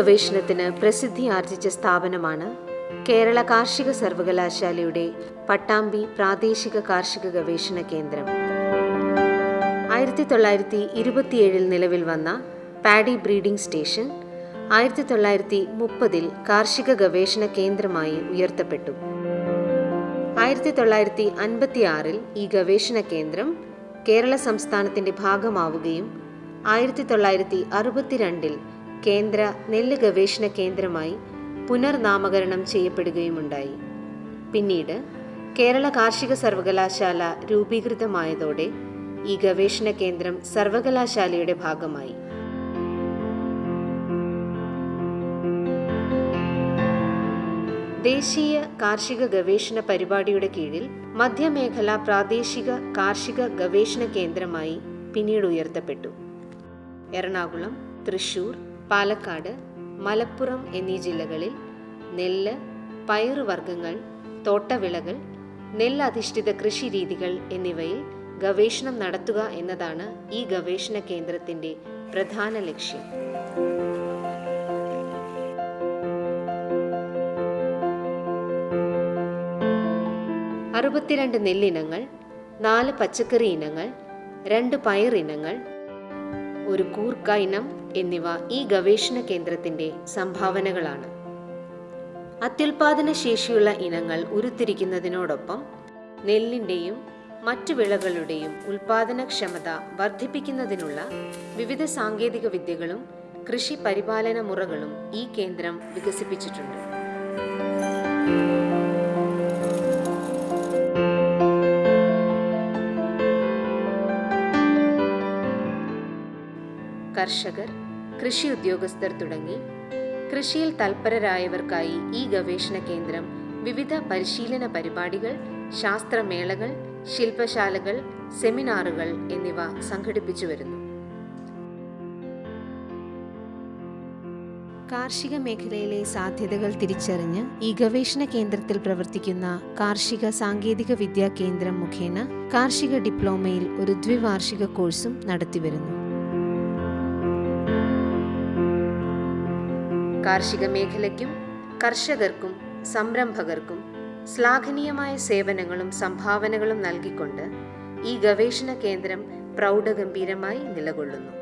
ഗവേഷണത്തിന് പ്രസിദ്ധി ആർജിച്ച സ്ഥാപനമാണ് കേരള കാർഷിക സർവകലാശാലയുടെ പട്ടാമ്പി പ്രാദേശിക കാർഷിക ഗവേഷണ കേന്ദ്രം. ആയിരത്തി തൊള്ളായിരത്തി ഇരുപത്തിയേഴിൽ നിലവിൽ വന്ന പാഡി ബ്രീഡിംഗ് സ്റ്റേഷൻ ആയിരത്തി തൊള്ളായിരത്തി മുപ്പതിൽ കാർഷിക ഗവേഷണ കേന്ദ്രമായി ഉയർത്തപ്പെട്ടു. ആയിരത്തി തൊള്ളായിരത്തി അൻപത്തി ആറിൽ ഈ ഗവേഷണ കേന്ദ്രം കേരള സംസ്ഥാനത്തിന്റെ ഭാഗമാവുകയും ആയിരത്തി തൊള്ളായിരത്തി അറുപത്തിരണ്ടിൽ കേന്ദ്ര നെല്ല് ഗവേഷണ കേന്ദ്രമായി പുനർനാമകരണം ചെയ്യപ്പെടുകയുമുണ്ടായി. പിന്നീട് കേരള കാർഷിക സർവകലാശാല രൂപീകൃതമായതോടെ ഈ ഗവേഷണ കേന്ദ്രം സർവകലാശാലയുടെ ഭാഗമായി. ദേശീയ കാർഷിക ഗവേഷണ പരിപാടിയുടെ കീഴിൽ മധ്യമേഖല പ്രാദേശിക കാർഷിക ഗവേഷണ കേന്ദ്രമായി പിന്നീട് ഉയർത്തപ്പെട്ടു. എറണാകുളം തൃശൂർ പാലക്കാട് മലപ്പുറം എന്നീ ജില്ലകളിൽ നെല്ല് പയറുവർഗങ്ങൾ തോട്ടവിളകൾ നെല്ലധിഷ്ഠിത കൃഷി രീതികൾ എന്നിവയിൽ ഗവേഷണം നടത്തുക എന്നതാണ് ഈ ഗവേഷണ കേന്ദ്രത്തിന്റെ പ്രധാന ലക്ഷ്യം. അറുപത്തിരണ്ട് നെല്ലിനങ്ങൾ നാല് പച്ചക്കറി ഇനങ്ങൾ രണ്ട് പയറിനങ്ങൾ ഒരു കൂർക്ക ഇനം എന്നിവ ഈ ഗവേഷണ കേന്ദ്രത്തിന്റെ സംഭാവനകളാണ്. അത്യുൽപാദന ശേഷിയുള്ള ഇനങ്ങൾ ഉരുത്തിരിക്കുന്നതിനോടൊപ്പം നെല്ലിന്റെയും മറ്റു വിളകളുടെയും ഉൽപാദനക്ഷമത വർദ്ധിപ്പിക്കുന്നതിനുള്ള വിവിധ സാങ്കേതിക വിദ്യകളും കൃഷി പരിപാലന മുറകളും ഈ കേന്ദ്രം വികസിപ്പിച്ചിട്ടുണ്ട്. കർഷകർ കൃഷി ഉദ്യോഗസ്ഥർ തുടങ്ങി. കൃഷിയിൽ തൽപരരായവർക്കായി ഈ ഗവേഷണ കേന്ദ്രം വിവിധ പരിശീലന പരിപാടികൾ ശാസ്ത്രമേളകൾ ശില്പശാലകൾ സെമിനാറുകൾ എന്നിവ സംഘടിപ്പിച്ചു വരുന്നു. കാർഷിക മേഖലയിലെ സാധ്യതകൾ തിരിച്ചറിഞ്ഞ് ഈ ഗവേഷണ കേന്ദ്രത്തിൽ പ്രവർത്തിക്കുന്ന കാർഷിക സാങ്കേതിക വിദ്യാ കേന്ദ്രം മുഖേന കാർഷിക ഡിപ്ലോമയിൽ ഒരു ദ്വിവാർഷിക കോഴ്സും നടത്തിവരുന്നു കാർഷിക മേഖലയ്ക്കും കർഷകർക്കും സംരംഭകർക്കും ശ്ലാഘനീയമായ സേവനങ്ങളും സംഭാവനകളും നൽകിക്കൊണ്ട് ഈ ഗവേഷണ കേന്ദ്രം പ്രൗഢഗംഭീരമായി നിലകൊള്ളുന്നു.